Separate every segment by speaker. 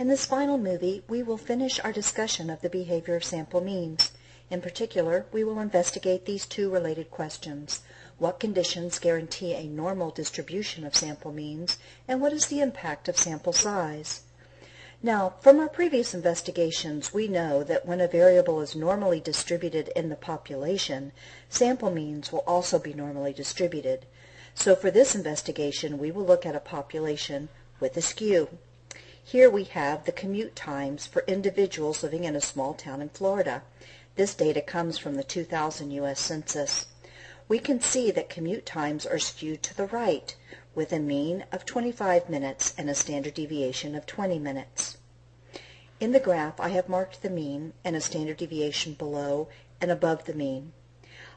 Speaker 1: In this final movie, we will finish our discussion of the behavior of sample means. In particular, we will investigate these two related questions. What conditions guarantee a normal distribution of sample means, and what is the impact of sample size? Now, from our previous investigations, we know that when a variable is normally distributed in the population, sample means will also be normally distributed. So for this investigation, we will look at a population with a skew. Here we have the commute times for individuals living in a small town in Florida. This data comes from the 2000 U.S. Census. We can see that commute times are skewed to the right, with a mean of 25 minutes and a standard deviation of 20 minutes. In the graph, I have marked the mean and a standard deviation below and above the mean.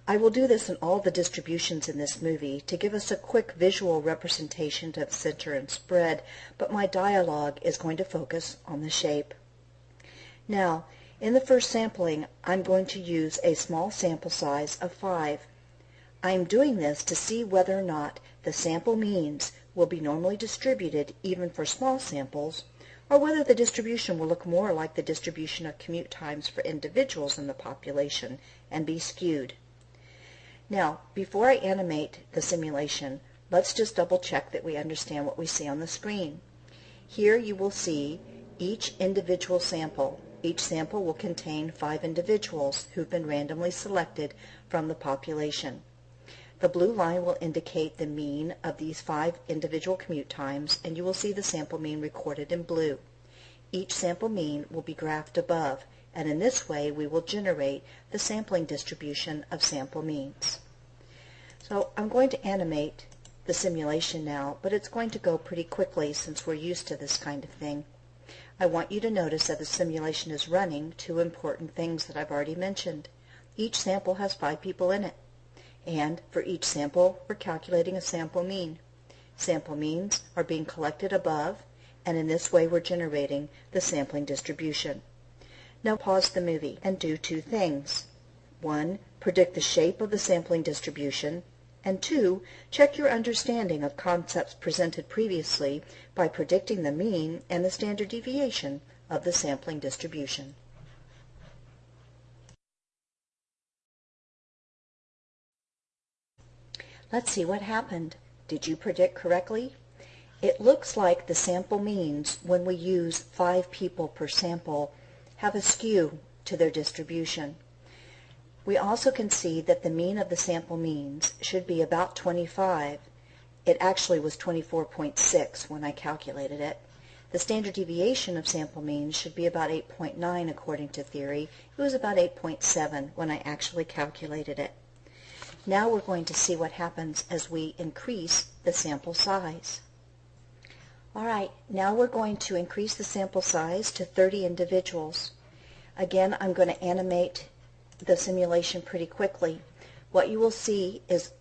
Speaker 1: I will do this in all the distributions in this movie to give us a quick visual representation of center and spread, but my dialogue is going to focus on the shape. Now, in the first sampling, I'm going to use a small sample size of 5. I am doing this to see whether or not the sample means will be normally distributed even for small samples, or whether the distribution will look more like the distribution of commute times for individuals in the population and be skewed. Now, before I animate the simulation, let's just double check that we understand what we see on the screen. Here you will see each individual sample. Each sample will contain five individuals who've been randomly selected from the population. The blue line will indicate the mean of these five individual commute times, and you will see the sample mean recorded in blue. Each sample mean will be graphed above, and in this way we will generate the sampling distribution of sample means. So I'm going to animate the simulation now, but it's going to go pretty quickly since we're used to this kind of thing. I want you to notice that the simulation is running two important things that I've already mentioned. Each sample has five people in it, and for each sample we're calculating a sample mean. Sample means are being collected above, and in this way we're generating the sampling distribution. Now pause the movie and do two things. One, predict the shape of the sampling distribution, and two, check your understanding of concepts presented previously by predicting the mean and the standard deviation of the sampling distribution. Let's see what happened. Did you predict correctly? It looks like the sample means, when we use five people per sample, have a skew to their distribution. We also can see that the mean of the sample means should be about 25. It actually was 24.6 when I calculated it. The standard deviation of sample means should be about 8.9 according to theory. It was about 8.7 when I actually calculated it. Now we're going to see what happens as we increase the sample size. All right, now we're going to increase the sample size to 30 individuals. Again, I'm going to animate the simulation pretty quickly. What you will see is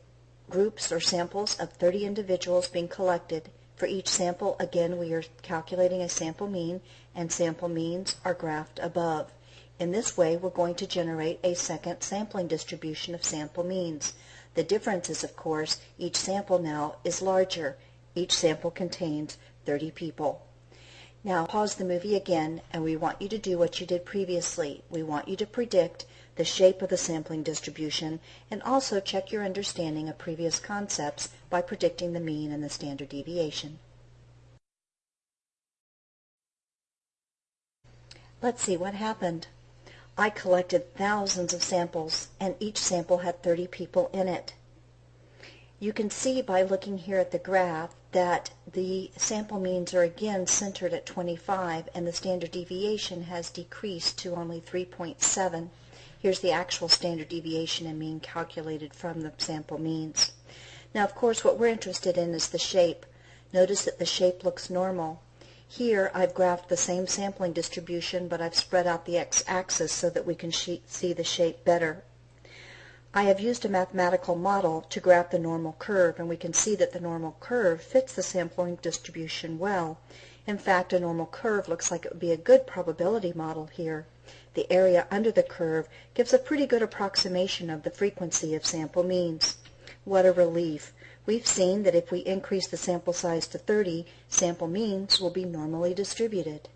Speaker 1: groups or samples of 30 individuals being collected. For each sample, again, we are calculating a sample mean, and sample means are graphed above. In this way, we're going to generate a second sampling distribution of sample means. The difference is, of course, each sample now is larger. Each sample contains 30 people. Now pause the movie again and we want you to do what you did previously. We want you to predict the shape of the sampling distribution and also check your understanding of previous concepts by predicting the mean and the standard deviation. Let's see what happened. I collected thousands of samples and each sample had 30 people in it. You can see by looking here at the graph that the sample means are again centered at 25 and the standard deviation has decreased to only 3.7. Here's the actual standard deviation and mean calculated from the sample means. Now of course what we're interested in is the shape. Notice that the shape looks normal. Here I've graphed the same sampling distribution but I've spread out the x-axis so that we can see the shape better. I have used a mathematical model to graph the normal curve, and we can see that the normal curve fits the sampling distribution well. In fact, a normal curve looks like it would be a good probability model here. The area under the curve gives a pretty good approximation of the frequency of sample means. What a relief! We've seen that if we increase the sample size to 30, sample means will be normally distributed.